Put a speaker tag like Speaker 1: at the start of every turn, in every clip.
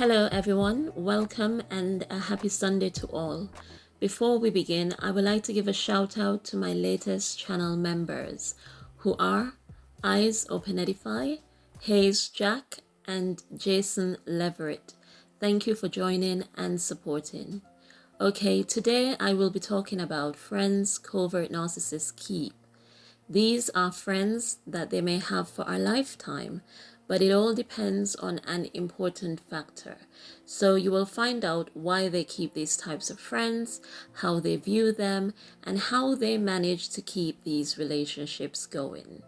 Speaker 1: Hello, everyone. Welcome and a happy Sunday to all. Before we begin, I would like to give a shout out to my latest channel members who are Eyes Open Edify, Hayes Jack, and Jason Leverett. Thank you for joining and supporting. Okay, today I will be talking about friends covert narcissists keep. These are friends that they may have for a lifetime, but it all depends on an important factor. So you will find out why they keep these types of friends, how they view them, and how they manage to keep these relationships going.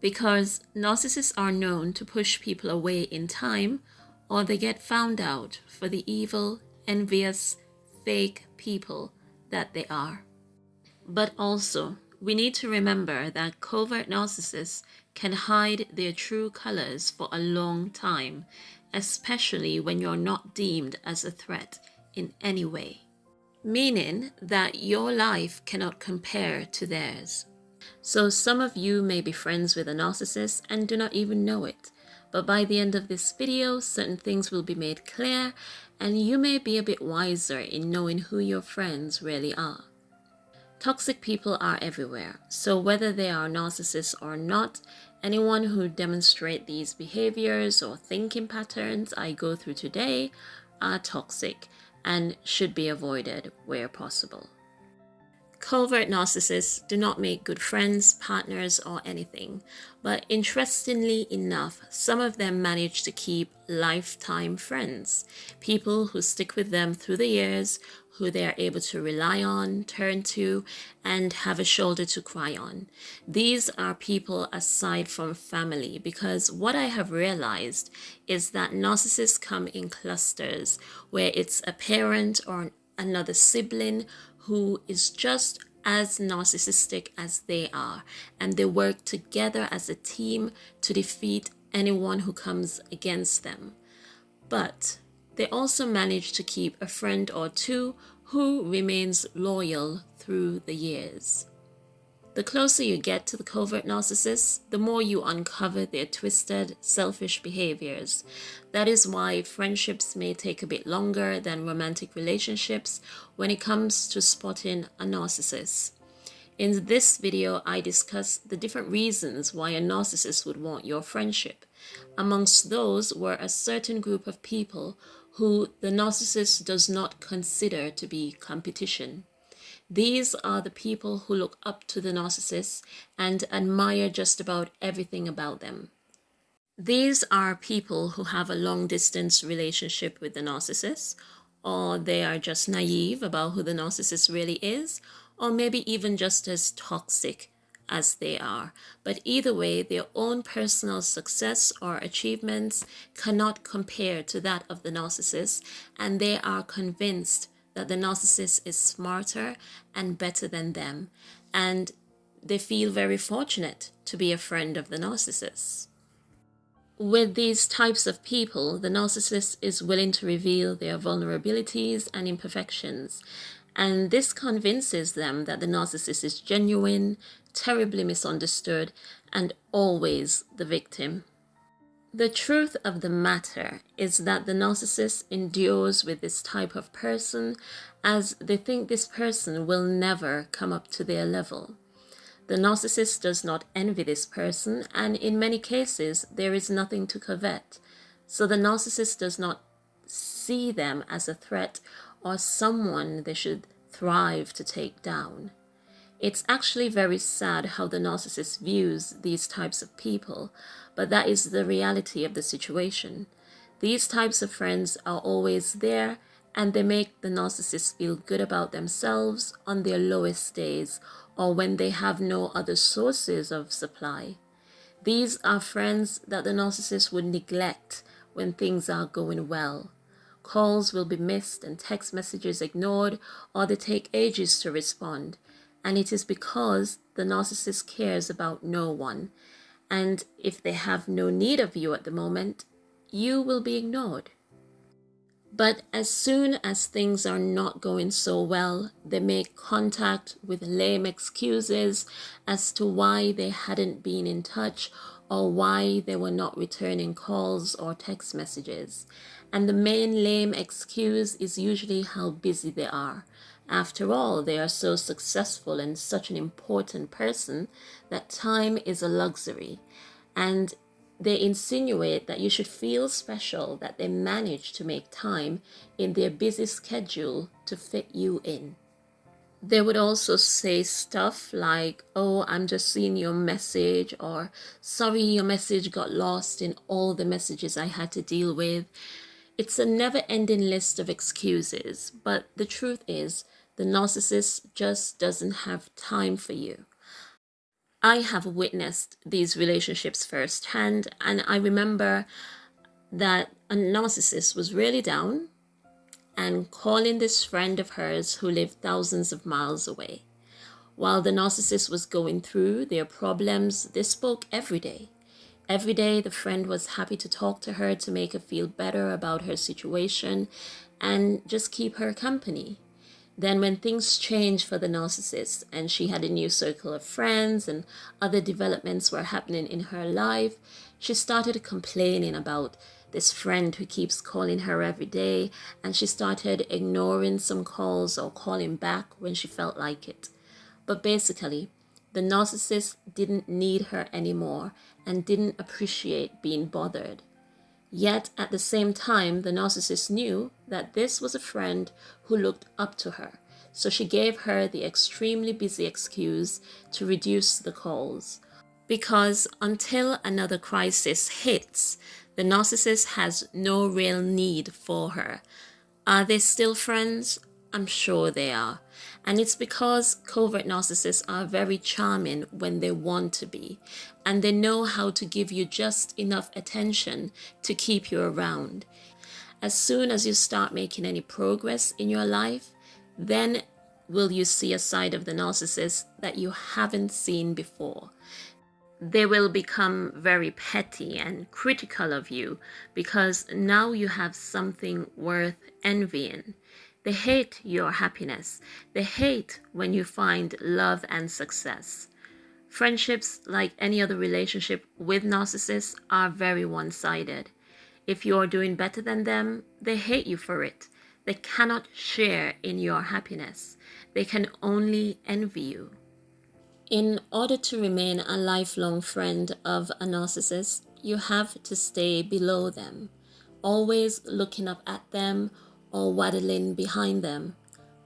Speaker 1: Because narcissists are known to push people away in time, or they get found out for the evil, envious, fake people that they are. But also, we need to remember that covert narcissists can hide their true colors for a long time, especially when you're not deemed as a threat in any way. Meaning that your life cannot compare to theirs. So some of you may be friends with a narcissist and do not even know it. But by the end of this video, certain things will be made clear and you may be a bit wiser in knowing who your friends really are. Toxic people are everywhere, so whether they are narcissists or not, anyone who demonstrate these behaviors or thinking patterns I go through today are toxic and should be avoided where possible. Covert narcissists do not make good friends, partners, or anything, but interestingly enough, some of them manage to keep lifetime friends, people who stick with them through the years, who they are able to rely on, turn to, and have a shoulder to cry on. These are people aside from family because what I have realized is that narcissists come in clusters where it's a parent or another sibling who is just as narcissistic as they are, and they work together as a team to defeat anyone who comes against them. But they also manage to keep a friend or two who remains loyal through the years. The closer you get to the covert narcissist, the more you uncover their twisted, selfish behaviors. That is why friendships may take a bit longer than romantic relationships when it comes to spotting a narcissist. In this video, I discuss the different reasons why a narcissist would want your friendship. Amongst those were a certain group of people who the narcissist does not consider to be competition. These are the people who look up to the narcissist and admire just about everything about them. These are people who have a long distance relationship with the narcissist, or they are just naive about who the narcissist really is, or maybe even just as toxic as they are. But either way, their own personal success or achievements cannot compare to that of the narcissist, and they are convinced that the narcissist is smarter and better than them, and they feel very fortunate to be a friend of the narcissist. With these types of people, the narcissist is willing to reveal their vulnerabilities and imperfections, and this convinces them that the narcissist is genuine, terribly misunderstood, and always the victim. The truth of the matter is that the narcissist endures with this type of person as they think this person will never come up to their level. The narcissist does not envy this person, and in many cases, there is nothing to covet. So the narcissist does not see them as a threat or someone they should thrive to take down. It's actually very sad how the narcissist views these types of people, but that is the reality of the situation. These types of friends are always there and they make the narcissist feel good about themselves on their lowest days or when they have no other sources of supply. These are friends that the narcissist would neglect when things are going well. Calls will be missed and text messages ignored or they take ages to respond. And it is because the narcissist cares about no one and if they have no need of you at the moment, you will be ignored. But as soon as things are not going so well, they make contact with lame excuses as to why they hadn't been in touch or why they were not returning calls or text messages. And the main lame excuse is usually how busy they are. After all, they are so successful and such an important person that time is a luxury. And they insinuate that you should feel special that they manage to make time in their busy schedule to fit you in. They would also say stuff like, Oh, I'm just seeing your message, or Sorry, your message got lost in all the messages I had to deal with. It's a never ending list of excuses, but the truth is, the narcissist just doesn't have time for you. I have witnessed these relationships firsthand, and I remember that a narcissist was really down and calling this friend of hers who lived thousands of miles away. While the narcissist was going through their problems, they spoke every day. Every day, the friend was happy to talk to her to make her feel better about her situation and just keep her company. Then, when things changed for the narcissist and she had a new circle of friends and other developments were happening in her life, she started complaining about this friend who keeps calling her every day, and she started ignoring some calls or calling back when she felt like it. But basically, the narcissist didn't need her anymore and didn't appreciate being bothered. Yet at the same time, the narcissist knew that this was a friend who looked up to her, so she gave her the extremely busy excuse to reduce the calls. Because until another crisis hits, the narcissist has no real need for her. Are they still friends? I'm sure they are. And it's because covert narcissists are very charming when they want to be, and they know how to give you just enough attention to keep you around. As soon as you start making any progress in your life, then will you see a side of the narcissist that you haven't seen before they will become very petty and critical of you because now you have something worth envying. They hate your happiness. They hate when you find love and success. Friendships, like any other relationship with narcissists, are very one sided. If you're doing better than them, they hate you for it. They cannot share in your happiness. They can only envy you. In order to remain a lifelong friend of a narcissist, you have to stay below them, always looking up at them or waddling behind them.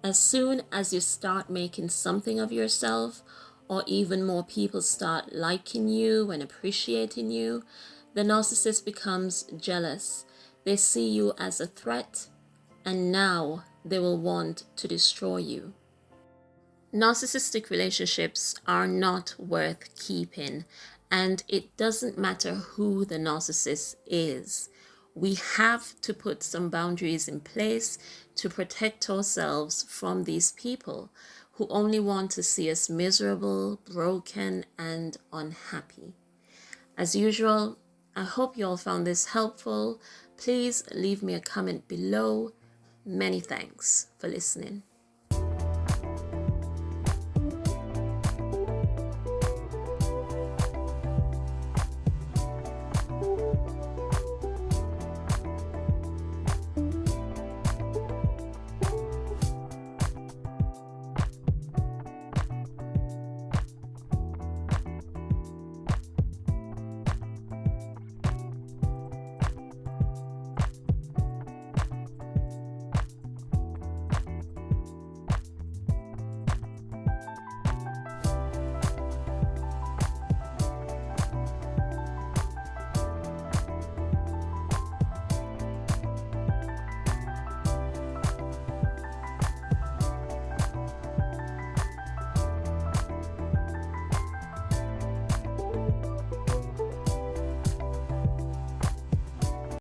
Speaker 1: As soon as you start making something of yourself, or even more people start liking you and appreciating you, the narcissist becomes jealous. They see you as a threat, and now they will want to destroy you. Narcissistic relationships are not worth keeping, and it doesn't matter who the narcissist is. We have to put some boundaries in place to protect ourselves from these people who only want to see us miserable, broken, and unhappy. As usual, I hope you all found this helpful. Please leave me a comment below. Many thanks for listening.